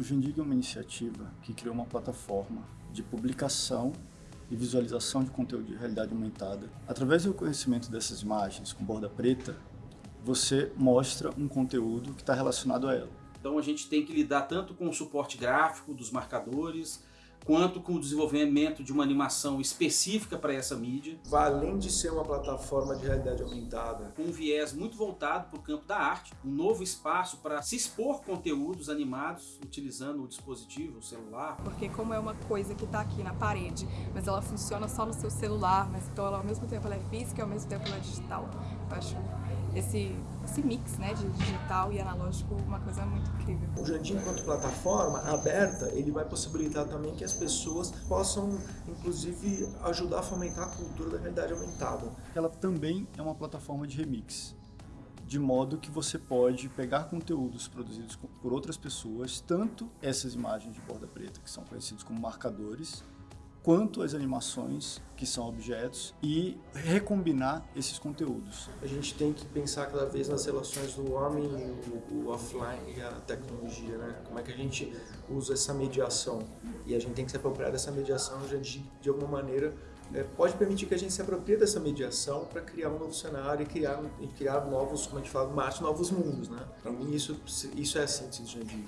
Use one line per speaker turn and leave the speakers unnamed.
O Jundig é uma iniciativa que criou uma plataforma de publicação e visualização de conteúdo de realidade aumentada. Através do conhecimento dessas imagens com borda preta, você mostra um conteúdo que está relacionado a ela.
Então a gente tem que lidar tanto com o suporte gráfico dos marcadores, quanto com o desenvolvimento de uma animação específica para essa mídia.
Além de ser uma plataforma de realidade aumentada.
Com um viés muito voltado para o campo da arte, um novo espaço para se expor conteúdos animados utilizando o dispositivo, o celular.
Porque como é uma coisa que está aqui na parede, mas ela funciona só no seu celular, mas então ela, ao mesmo tempo ela é física e ao mesmo tempo ela é digital. Eu acho esse, esse mix né, de digital e analógico uma coisa muito incrível.
O Jandim, enquanto plataforma aberta, ele vai possibilitar também que as pessoas possam, inclusive, ajudar a fomentar a cultura da realidade aumentada.
Ela também é uma plataforma de remix, de modo que você pode pegar conteúdos produzidos por outras pessoas, tanto essas imagens de borda preta, que são conhecidos como marcadores, quanto as animações, que são objetos, e recombinar esses conteúdos.
A gente tem que pensar cada vez nas relações do homem, o, o offline e a tecnologia, né? Como é que a gente usa essa mediação? E a gente tem que se apropriar dessa mediação de, de alguma maneira é, pode permitir que a gente se aproprie dessa mediação para criar um novo cenário e criar, e criar novos, como a gente fala, novos mundos, né? Para mim isso, isso é a síntese de Jandir.